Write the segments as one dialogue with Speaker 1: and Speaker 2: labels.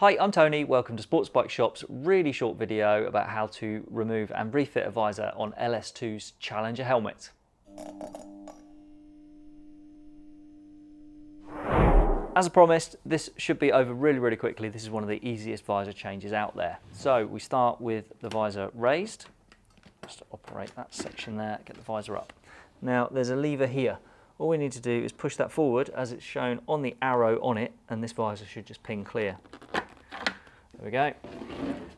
Speaker 1: Hi, I'm Tony. Welcome to Sports Bike Shop's really short video about how to remove and refit a visor on LS2's Challenger helmet. As I promised, this should be over really, really quickly. This is one of the easiest visor changes out there. So we start with the visor raised. Just operate that section there, get the visor up. Now there's a lever here. All we need to do is push that forward as it's shown on the arrow on it and this visor should just ping clear. We go.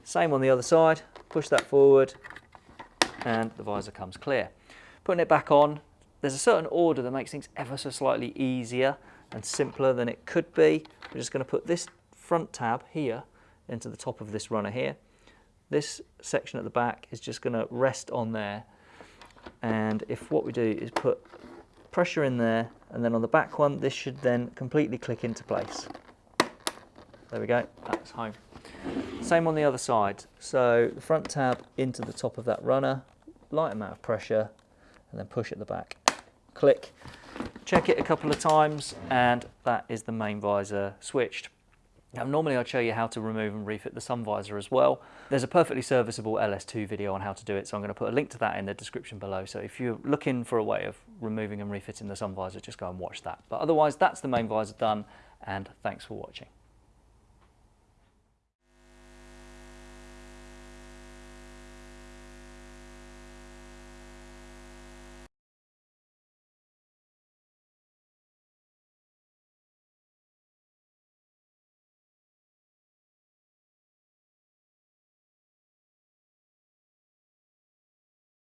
Speaker 1: Same on the other side, push that forward and the visor comes clear. Putting it back on, there's a certain order that makes things ever so slightly easier and simpler than it could be. We're just going to put this front tab here into the top of this runner here. This section at the back is just going to rest on there and if what we do is put pressure in there and then on the back one this should then completely click into place. There we go, that's home. Same on the other side. So the front tab into the top of that runner, light amount of pressure and then push at the back. Click, check it a couple of times and that is the main visor switched. Now normally I'd show you how to remove and refit the sun visor as well. There's a perfectly serviceable LS2 video on how to do it so I'm going to put a link to that in the description below so if you're looking for a way of removing and refitting the sun visor just go and watch that. But otherwise that's the main visor done and thanks for watching.